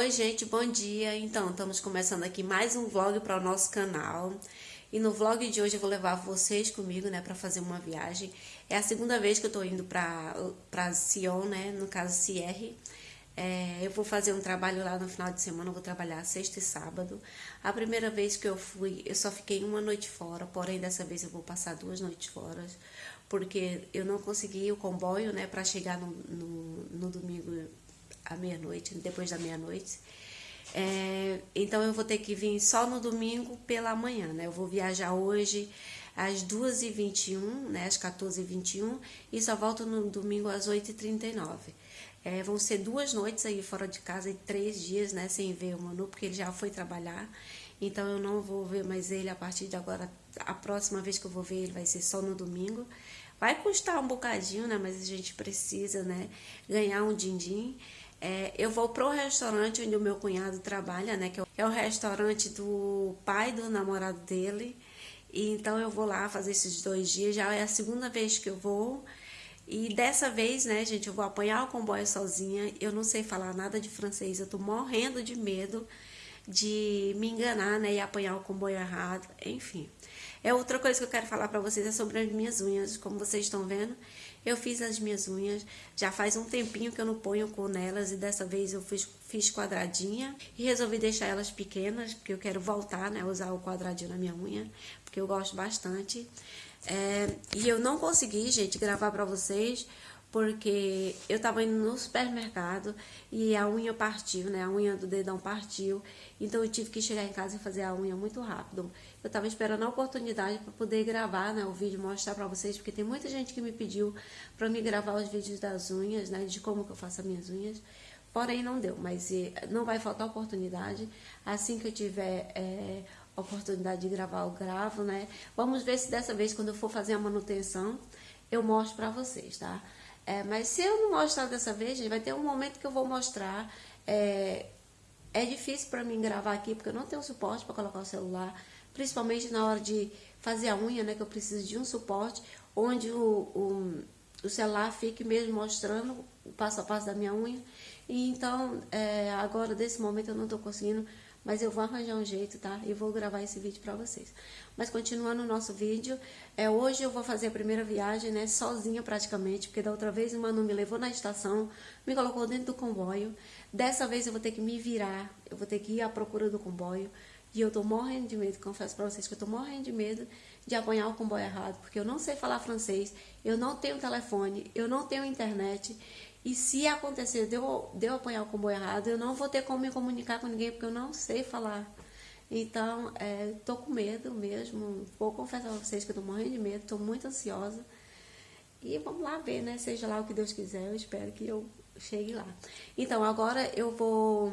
Oi, gente, bom dia. Então, estamos começando aqui mais um vlog para o nosso canal. E no vlog de hoje eu vou levar vocês comigo, né, para fazer uma viagem. É a segunda vez que eu tô indo para para Sion, né, no caso Sierre. É, eu vou fazer um trabalho lá no final de semana, vou trabalhar sexta e sábado. A primeira vez que eu fui, eu só fiquei uma noite fora, porém dessa vez eu vou passar duas noites fora, porque eu não consegui o comboio, né, para chegar no, no, no domingo à meia-noite, depois da meia-noite. É, então eu vou ter que vir só no domingo pela manhã, né? Eu vou viajar hoje às 2h21, né? Às 14h21 e só volto no domingo às 8h39. É, vão ser duas noites aí fora de casa e três dias, né? Sem ver o Manu, porque ele já foi trabalhar. Então eu não vou ver mais ele a partir de agora. A próxima vez que eu vou ver ele vai ser só no domingo. Vai custar um bocadinho, né? Mas a gente precisa, né? Ganhar um din-din. É, eu vou pro restaurante onde o meu cunhado trabalha, né? Que é o restaurante do pai do namorado dele. E então eu vou lá fazer esses dois dias. Já é a segunda vez que eu vou. E dessa vez, né, gente, eu vou apanhar o comboio sozinha. Eu não sei falar nada de francês. Eu tô morrendo de medo de me enganar, né, e apanhar o comboio errado. Enfim. É outra coisa que eu quero falar para vocês é sobre as minhas unhas. Como vocês estão vendo, eu fiz as minhas unhas, já faz um tempinho que eu não ponho cor nelas e dessa vez eu fiz, fiz quadradinha e resolvi deixar elas pequenas, porque eu quero voltar, né, usar o quadradinho na minha unha, porque eu gosto bastante. É, e eu não consegui, gente, gravar pra vocês, porque eu tava indo no supermercado e a unha partiu, né? A unha do dedão partiu. Então eu tive que chegar em casa e fazer a unha muito rápido. Eu tava esperando a oportunidade para poder gravar, né, o vídeo, mostrar para vocês, porque tem muita gente que me pediu para me gravar os vídeos das unhas, né, de como que eu faço as minhas unhas. Porém não deu, mas não vai faltar oportunidade. Assim que eu tiver é, oportunidade de gravar, eu gravo, né? Vamos ver se dessa vez, quando eu for fazer a manutenção, eu mostro para vocês, tá? É, mas se eu não mostrar dessa vez, gente, vai ter um momento que eu vou mostrar. É, é difícil para mim gravar aqui, porque eu não tenho suporte para colocar o celular, principalmente na hora de fazer a unha, né, que eu preciso de um suporte, onde o, o, o celular fique mesmo mostrando o passo a passo da minha unha. E então, é, agora, desse momento, eu não estou conseguindo mas eu vou arranjar um jeito, tá? E vou gravar esse vídeo pra vocês. Mas continuando o nosso vídeo, é, hoje eu vou fazer a primeira viagem, né? Sozinha praticamente, porque da outra vez o Manu me levou na estação, me colocou dentro do comboio. Dessa vez eu vou ter que me virar, eu vou ter que ir à procura do comboio. E eu tô morrendo de medo, confesso pra vocês que eu tô morrendo de medo de apanhar o comboio errado, porque eu não sei falar francês, eu não tenho telefone, eu não tenho internet, e se acontecer de eu, de eu apanhar o comboio errado, eu não vou ter como me comunicar com ninguém, porque eu não sei falar. Então, é, tô com medo mesmo. Vou confessar a vocês que eu tô morrendo de medo, tô muito ansiosa. E vamos lá ver, né? Seja lá o que Deus quiser, eu espero que eu chegue lá. Então, agora eu vou...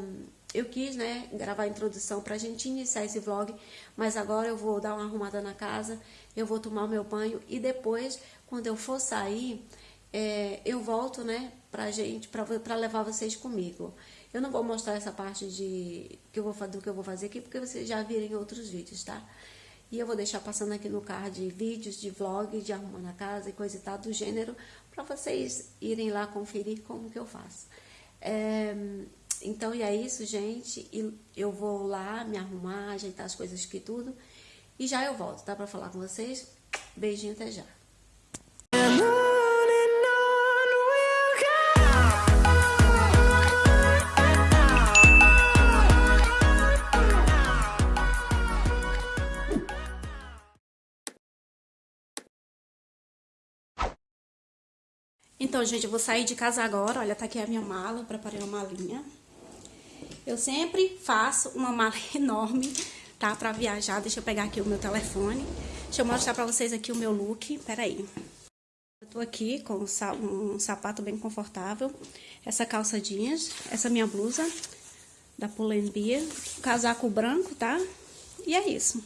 Eu quis, né, gravar a introdução pra gente iniciar esse vlog, mas agora eu vou dar uma arrumada na casa, eu vou tomar o meu banho e depois, quando eu for sair, é, eu volto, né, pra gente, pra, pra levar vocês comigo. Eu não vou mostrar essa parte de que eu vou, do que eu vou fazer aqui, porque vocês já viram em outros vídeos, tá? E eu vou deixar passando aqui no card vídeos de vlog, de arrumando a casa e coisa e tal do gênero, para vocês irem lá conferir como que eu faço. É, então, e é isso, gente. Eu vou lá me arrumar, ajeitar as coisas aqui tudo. E já eu volto, tá? Pra falar com vocês. Beijinho, até já. Então, gente, eu vou sair de casa agora. Olha, tá aqui a minha mala, preparei uma malinha. Eu sempre faço uma mala enorme, tá? Pra viajar. Deixa eu pegar aqui o meu telefone. Deixa eu mostrar pra vocês aqui o meu look. Pera aí. Eu tô aqui com um sapato bem confortável. Essa calça jeans. Essa minha blusa da Pull&Bear. Casaco branco, tá? E é isso.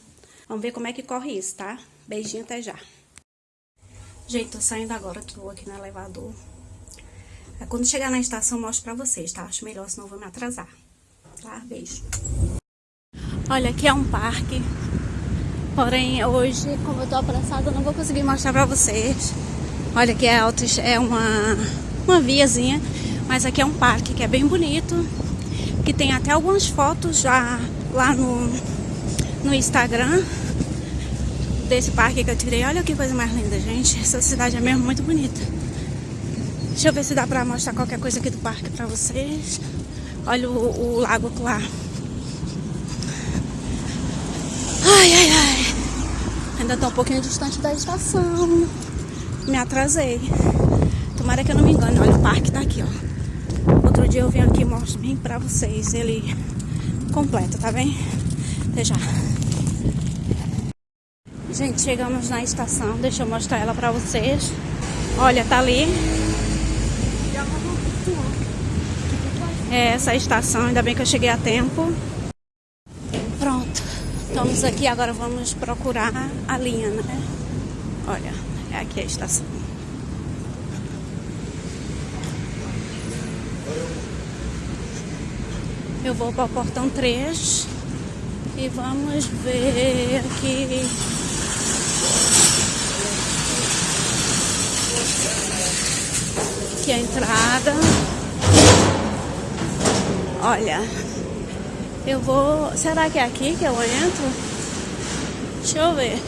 Vamos ver como é que corre isso, tá? Beijinho, até já. Gente, tô saindo agora, tô aqui no elevador. É, quando chegar na estação, mostro pra vocês, tá? Acho melhor, senão eu vou me atrasar. Tá? Beijo. Olha, aqui é um parque. Porém, hoje, como eu tô apressada, eu não vou conseguir mostrar pra vocês. Olha, aqui é, é uma, uma viazinha. Mas aqui é um parque que é bem bonito. que tem até algumas fotos já lá no, no Instagram desse parque que eu tirei. Olha que coisa mais linda, gente. Essa cidade é mesmo muito bonita. Deixa eu ver se dá pra mostrar qualquer coisa aqui do parque pra vocês. Olha o, o lago lá. Ai, ai, ai. Ainda tô um pouquinho distante da estação. Me atrasei. Tomara que eu não me engane. Olha, o parque tá aqui, ó. Outro dia eu venho aqui e mostro bem pra vocês. Ele completo, tá bem? Até já. Gente, chegamos na estação. Deixa eu mostrar ela pra vocês. Olha, tá ali. É essa estação. Ainda bem que eu cheguei a tempo. Pronto. Estamos aqui. Agora vamos procurar a linha, né? Olha, é aqui a estação. Eu vou para o portão 3 e vamos ver aqui. Aqui a entrada. Olha, eu vou. Será que é aqui que eu entro? Deixa eu ver.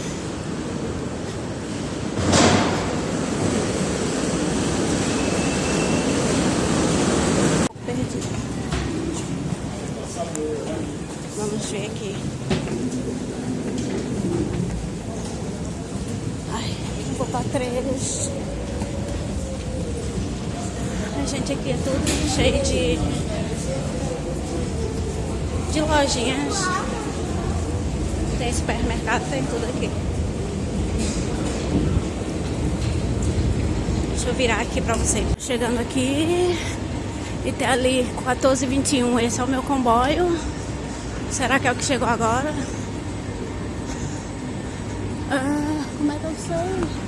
Vamos ver aqui. Ai, vou para três. A gente aqui é tudo cheio de, de lojinhas. Tem supermercado, tem tudo aqui. Deixa eu virar aqui pra vocês. Chegando aqui e tem ali 1421. Esse é o meu comboio. Será que é o que chegou agora? Ah, como é que eu sei?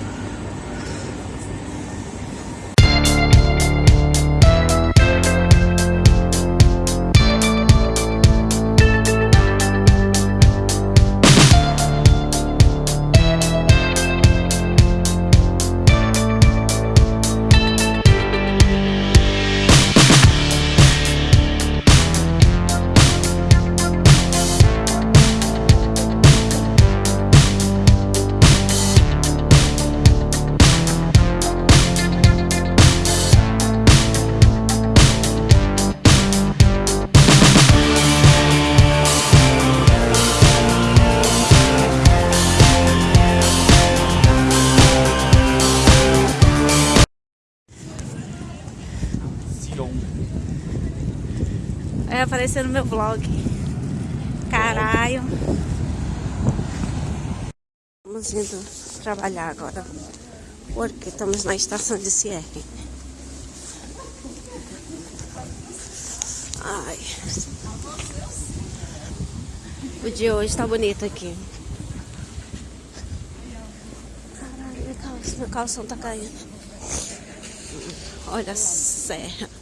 Vai aparecer no meu vlog. Caralho. Vamos indo trabalhar agora. Porque estamos na estação de Sierra. Ai. O dia hoje tá bonito aqui. Caralho, meu calção, meu calção tá caindo. Olha a serra.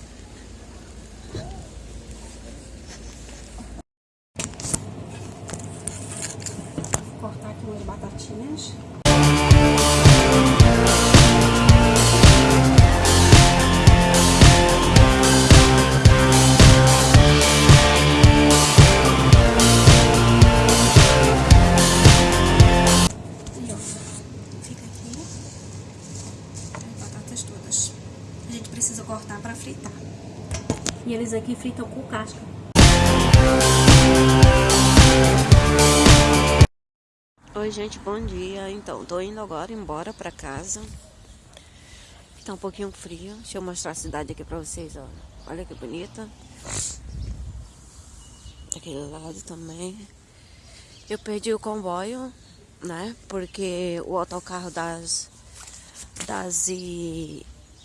Fritam com casca. Oi gente, bom dia. Então, tô indo agora embora pra casa. Tá um pouquinho frio. Deixa eu mostrar a cidade aqui pra vocês, ó. Olha que bonita. Daquele lado também. Eu perdi o comboio, né? Porque o autocarro das das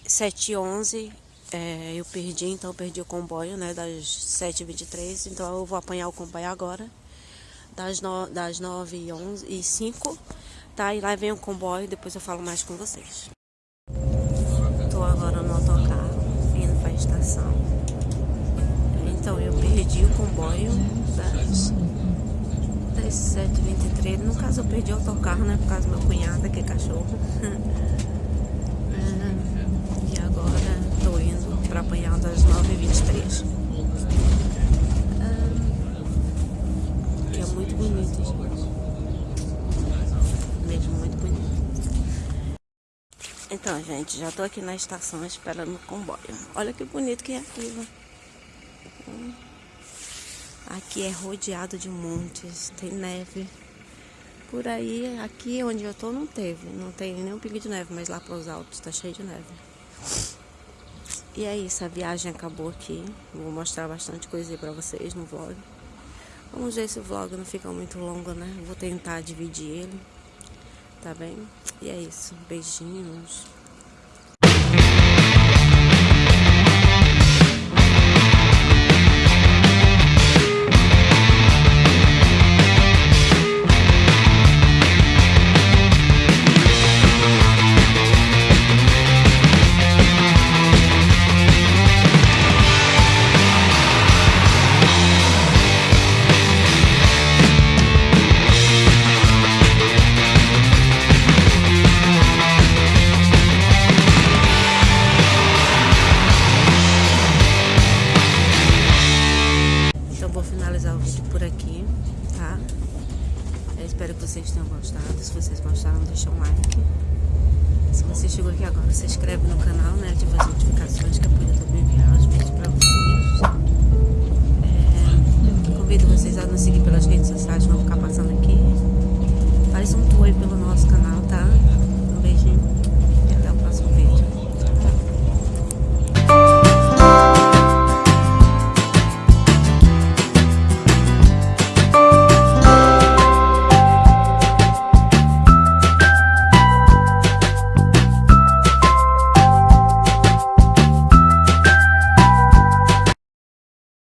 7h11 é, eu perdi, então eu perdi o comboio, né? Das 7h23. Então eu vou apanhar o comboio agora das, das 9 e 11 e 5, tá? E lá vem o comboio, depois eu falo mais com vocês. Tô agora no autocarro, indo pra estação. Então eu perdi o comboio das 7h23. No caso eu perdi o autocarro, né? Por causa do meu cunhado, que é cachorro. para às das 9h23. Que é muito bonito. Mesmo muito bonito. Então, gente, já estou aqui na estação esperando o comboio. Olha que bonito que é aquilo. Hum. Aqui é rodeado de montes, tem neve. Por aí, aqui onde eu tô não teve, não tem nenhum pingo de neve, mas lá para os altos tá cheio de neve. E é isso, a viagem acabou aqui. Vou mostrar bastante coisa aí pra vocês no vlog. Vamos ver se o vlog não fica muito longo, né? Vou tentar dividir ele, tá bem? E é isso, beijinhos. finalizar o vídeo por aqui, tá? Eu espero que vocês tenham gostado. Se vocês gostaram, deixa um like. Se você chegou aqui agora, se inscreve no canal, né? Ativa as notificações que eu poder também enviar os vídeos pra vocês. É, convido vocês a nos seguir pelas redes sociais, vão ficar passando aqui. Faz um tour pelo nosso canal, tá?